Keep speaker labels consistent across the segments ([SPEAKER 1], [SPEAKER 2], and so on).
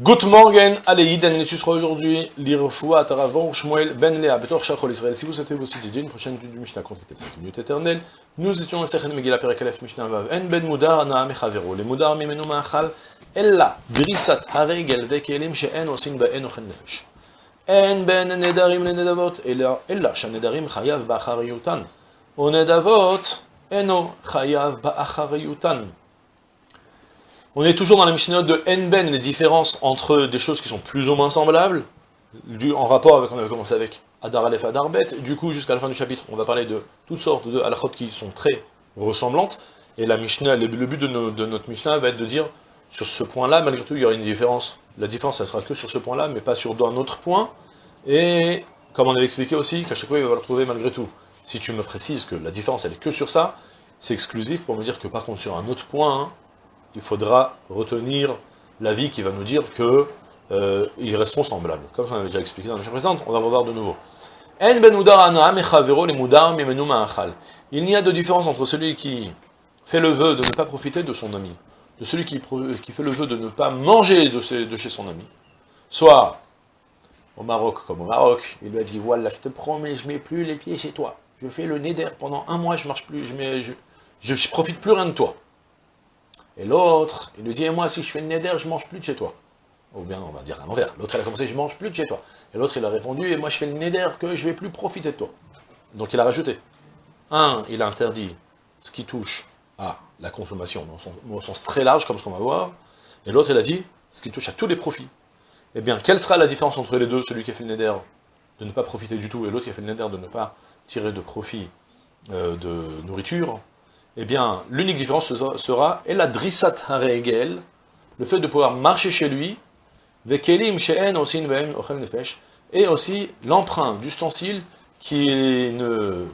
[SPEAKER 1] Good morning, tu seras aujourd'hui lire Foua, Taravon, Shmuel, Ben Léa, Betor, Shachol, Israël. Si vous souhaitez vous citer une prochaine du Mishnah contre les 5 minutes éternelles, nous étions à Sechet Megillah Perekalef Mishnah Vav, En Ben Mudar, Naam Echavero, les Mudar, Mimenu Ma'achal, Ella, Drisat, Haregel, Vekelim, She'en, Osin, Ba'en, Ochen Nefesh. En Ben Nedarim, le Nedavot, Ella, Shanedarim, Chayav. O Nedavot, Eno, Chayav. On est toujours dans la Mishnah de Enben, les différences entre des choses qui sont plus ou moins semblables, en rapport avec, on avait commencé avec Adar Aleph, Adar Bet, du coup jusqu'à la fin du chapitre, on va parler de toutes sortes de halachot qui sont très ressemblantes, et la Mishnah, le, but de, de, notre Mishnah va être de dire, sur ce point-là, malgré tout, il y aura une différence. La différence, ça sera que sur ce point-là, mais pas sur un autre point, et comme on avait expliqué aussi, qu'à chaque fois, il va le retrouver malgré tout. Si tu me précises que la différence, elle est que sur ça, c'est exclusif pour me dire que par contre, sur un autre point, hein, il faudra retenir l'avis qui va nous dire que euh, resteront semblables. Comme on avait déjà expliqué dans la précédente, on va revoir de nouveau. Ben il n'y a de différence entre celui qui fait le vœu de ne pas profiter de son ami, de celui qui, fait le vœu de ne pas manger de, chez son ami. Soit, au Maroc comme au Maroc, il lui a dit, voilà, je te promets, je mets plus les pieds chez toi. Je fais le neder pendant un mois, je marche plus, je, je, je profite plus rien de toi. Et l'autre, il lui dit, et moi, si je fais le neder, je mange plus de chez toi. Ou bien, on va dire à l'envers. L'autre, il a commencé, je mange plus de chez toi. Et l'autre, il a répondu, et moi, je fais le neder que je vais plus profiter de toi. Donc, il a rajouté. Un, il a interdit ce qui touche à la consommation, dans son, sens très large, comme ce qu'on va voir. Et l'autre, il a dit, ce qui touche à tous les profits. Eh bien, quelle sera la différence entre les deux, celui qui a fait le neder de ne pas profiter du tout, et l'autre qui a fait le neder de ne pas tirer de profit euh, de nourriture? Eh bien, l'unique différence sera, la drissat haregel, le fait de pouvoir marcher chez lui, et aussi l'emprunt d'ustensiles qui ne,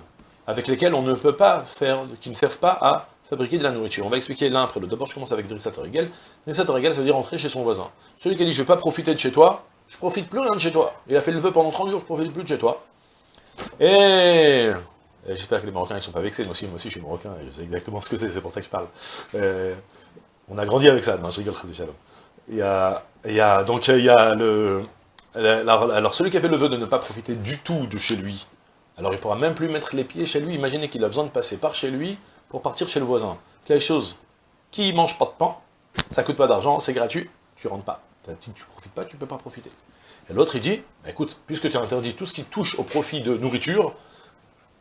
[SPEAKER 1] avec lesquels on ne peut pas faire, qui ne servent pas à fabriquer de la nourriture. On va expliquer l'un après l'autre. D'abord, je commence avec drissat haregel. Drissat haregel, ça veut dire rentrer chez son voisin. Celui qui a dit, je ne vais pas profiter de chez toi, je profite plus rien de chez toi. Il a fait le vœu pendant 30 jours, je profite plus de chez toi. Et J'espère que les Marocains ne sont pas vexés, moi aussi, moi aussi je suis Marocain, et je sais exactement ce que c'est, c'est pour ça que je parle. Euh, on a grandi avec ça, non, je rigole, il y a, il y a, donc il y a le... Alors, celui qui a fait le vœu de ne pas profiter du tout de chez lui, alors il pourra même plus mettre les pieds chez lui, imaginez qu'il a besoin de passer par chez lui pour partir chez le voisin. Quelque chose? Qui mange pas de pain, ça coûte pas d'argent, c'est gratuit, tu rentres pas. Tu profites pas, tu peux pas profiter. Et l'autre il dit, bah, écoute, puisque tu as interdit tout ce qui touche au profit de nourriture,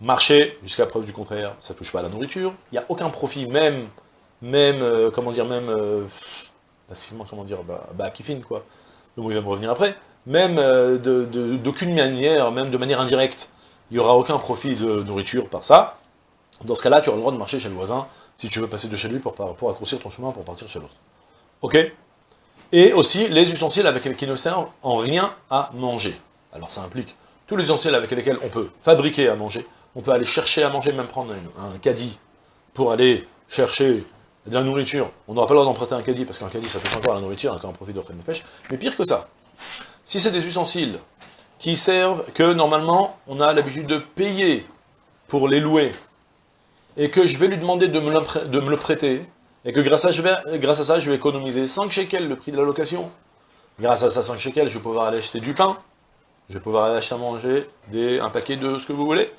[SPEAKER 1] Marcher, jusqu'à preuve du contraire, ça touche pas à la nourriture. Il n'y a aucun profit, même, même, euh, comment dire, même, euh, comment dire, bah, bah kiffin, quoi. Mot il va me revenir après. Même euh, d'aucune manière, même de manière indirecte, il n'y aura aucun profit de nourriture par ça. Dans ce cas-là, tu auras le droit de marcher chez le voisin, si tu veux passer de chez lui pour, pour ton chemin pour partir chez l'autre. Ok? Et aussi, les ustensiles avec lesquels ne servent en rien à manger. Alors ça implique tous les ustensiles avec lesquels on peut fabriquer à manger, on peut aller chercher à manger, même prendre un, caddie pour aller chercher de la nourriture. On n'aura pas le droit d'emprunter un caddie, parce qu'un caddie, ça fait encore la nourriture, encore un profit de de pêche. Mais pire que ça, si c'est des ustensiles qui servent, que normalement, on a l'habitude de payer pour les louer, et que je vais lui demander de me le, prêter, et que grâce à, ça, je vais économiser 5 shekels le prix de la location. Grâce à ça, 5 shekels, je vais pouvoir aller acheter du pain, je vais pouvoir aller acheter à manger un paquet de ce que vous voulez.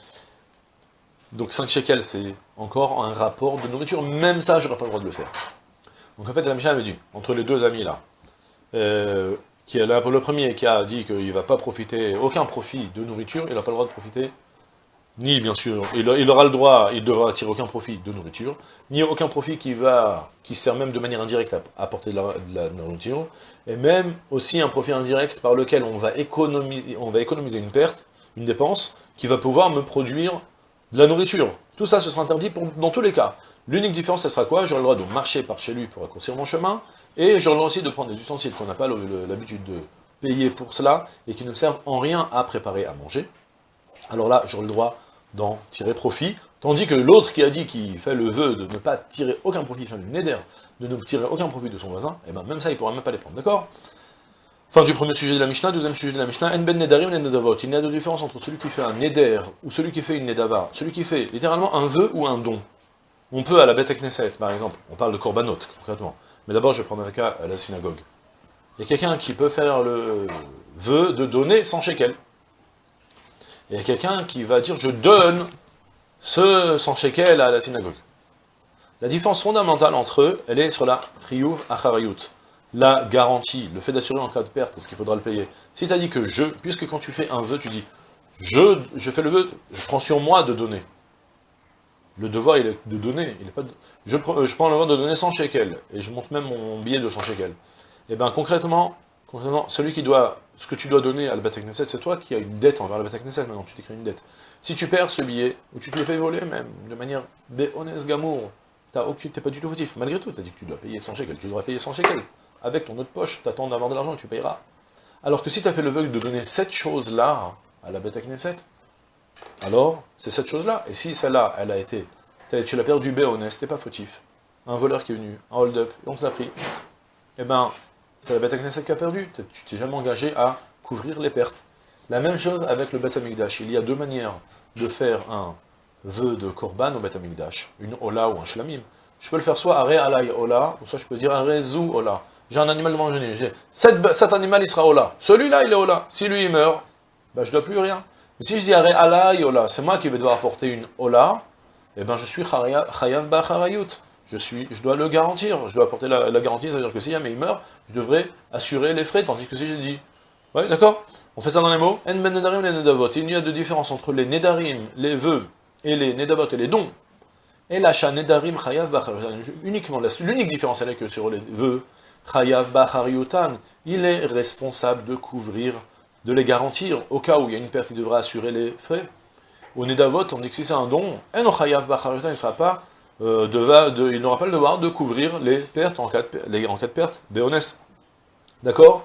[SPEAKER 1] Donc 5 shekels, c'est encore un rapport de nourriture. Même ça, je n'aurais pas le droit de le faire. Donc en fait, la Mishnah avait dit, entre les deux amis là, euh, qui est là, le premier qui a dit qu'il ne va pas profiter, aucun profit de nourriture, il n'a pas le droit de profiter, ni bien sûr, il, aura le droit, il devra tirer aucun profit de nourriture, ni aucun profit qui va, qui sert même de manière indirecte à apporter de la, nourriture, et même aussi un profit indirect par lequel on va économiser, on va économiser une perte, une dépense, qui va pouvoir me produire la nourriture. Tout ça, ce sera interdit dans tous les cas. L'unique différence, ce sera quoi? J'aurai le droit de marcher par chez lui pour raccourcir mon chemin, et j'aurai le droit aussi de prendre des ustensiles qu'on n'a pas l'habitude de payer pour cela, et qui ne servent en rien à préparer à manger. Alors là, j'aurai le droit d'en tirer profit, tandis que l'autre qui a dit qu'il fait le vœu de ne pas tirer aucun profit, enfin du neder, de ne tirer aucun profit de son voisin, et eh ben même ça, il ne pourra même pas les prendre, d'accord? Fin du premier sujet de la Mishnah, deuxième sujet de la Mishnah, En ben nedarim en nedavot. Il y a de différence entre celui qui fait un neder ou celui qui fait une nedava. Celui qui fait littéralement un vœu ou un don. On peut à la Beth Knesset, par exemple, on parle de korbanot, concrètement. Mais d'abord, je vais prendre un cas à la synagogue. Il y a quelqu'un qui peut faire le vœu de donner 100 shekels. Il y a quelqu'un qui va dire, je donne ce 100 shekels à la synagogue. La différence fondamentale entre eux, elle est sur la triouf acharayut, la garantie, le fait d'assurer en cas de perte, est-ce qu'il faudra le payer? Si tu as dit que je, puisque quand tu fais un vœu, tu dis, je, fais le vœu, je prends sur moi de donner. Le devoir, il est de donner. Il est pas je, prends, je prends le devoir de donner 100 shekels, et je monte même mon billet de 100 shekels. Et eh bien concrètement, concrètement, celui qui doit, ce que tu dois donner à la Knesset, c'est toi qui as une dette envers la Knesset, maintenant tu t'écris une dette. Si tu perds ce billet, ou tu te le fais voler même, de manière béhonnête gamour, tu n'es pas du tout fautif. Malgré tout, tu as dit que tu dois payer 100 shekels, tu devrais payer 100 shekels. Avec ton autre poche, tu attends d'avoir de l'argent, tu payeras. Alors que si tu as fait le vœu de donner cette chose-là à la Beth Knesset, alors c'est cette chose-là. Et si celle-là, elle a été, tu l'as perdu béhonnête, t'es pas fautif. Un voleur qui est venu, un hold-up, on te l'a pris. Eh ben, c'est la Beth Knesset qui a perdu. Tu t'es jamais engagé à couvrir les pertes. La même chose avec le Beth Amikdash. Il y a deux manières de faire un vœu de Korban au Beth Amikdash, une Ola ou un Shlamim. Je peux le faire soit Are Alay Ola, ou soit je peux dire Are Zou Ola. J'ai un animal devant le cet, cet animal il sera Ola. Celui-là il est Ola. Si lui il meurt, ben, je ne dois plus rien. Mais si je dis Ola, c'est moi qui vais devoir apporter une Ola, eh ben je suis Chayav Bacharayut je, suis, je dois le garantir, je dois apporter la, garantie, c'est-à-dire que si jamais il meurt, je devrais assurer les frais, tandis que si j'ai dit, ouais, d'accord On fait ça dans les mots En ben nedarim les. Il y a de différence entre les nedarim, les vœux, et les nedavot, et les dons. Et l'achat nedarim chayav bachar uniquement, l'unique différence, elle est que sur les vœux, il est responsable de couvrir, de les garantir, au cas où il y a une perte, il devra assurer les frais. Au nedavot, on dit que si c'est un don, en chayav bachar il sera pas euh, de, il n'aura pas le devoir de couvrir les pertes en cas de, les, en cas de perte, honnêtes. D'accord?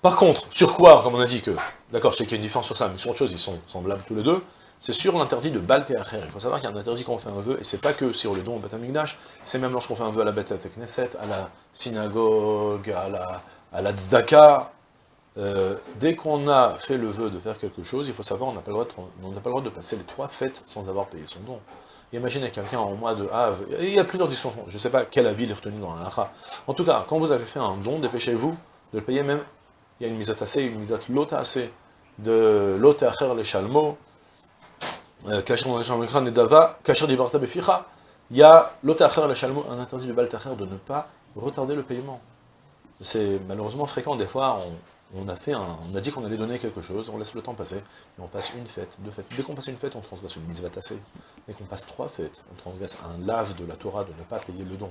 [SPEAKER 1] Par contre, sur quoi, comme on a dit que, d'accord, je sais qu'il y a une différence sur ça, mais sur autre chose, ils sont semblables tous les deux, c'est sur l'interdit de Baltéacher. Il faut savoir qu'il y a un interdit quand on fait un vœu, et c'est pas que sur le don au Batamigdash, c'est même lorsqu'on fait un vœu à la Beth Knesset, à la synagogue, à la, à la Tzedaka. Euh, dès qu'on a fait le vœu de faire quelque chose, il faut savoir, on n'a pas, pas, le droit de passer les trois fêtes sans avoir payé son don. Imaginez quelqu'un en mois de Havre, il y a plusieurs discussions, je ne sais pas quel avis il est retenu dans la En tout cas, quand vous avez fait un don, dépêchez-vous de le payer même. Il y a une mise à tasser, une mise à lota assez, de lota acher le chalmo, kacher dans les beficha. Il y a un interdit de baltacher de ne pas retarder le paiement. C'est malheureusement fréquent, des fois, on, a, dit qu'on allait donner quelque chose, on laisse le temps passer, et on passe une fête, deux fêtes. Dès qu'on passe une fête, on transgresse une va tasser. Dès qu'on passe trois fêtes, on transgresse un lave de la Torah de ne pas payer le don.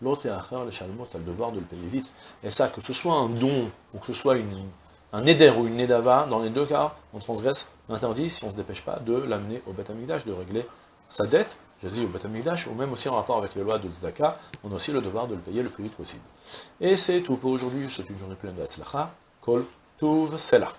[SPEAKER 1] L'autre frère, le tu as le devoir de le payer vite. Et ça, que ce soit un don, ou que ce soit une, un éder ou une nedava, dans les deux cas, on transgresse l'interdit si on ne se dépêche pas de l'amener au Beth de régler sa dette, je dis au Beth ou même aussi en rapport avec les lois de Tzedaka, on a aussi le devoir de le payer le plus vite possible. Et c'est tout pour aujourd'hui, je souhaite une journée pleine de Kol Tuv Selah.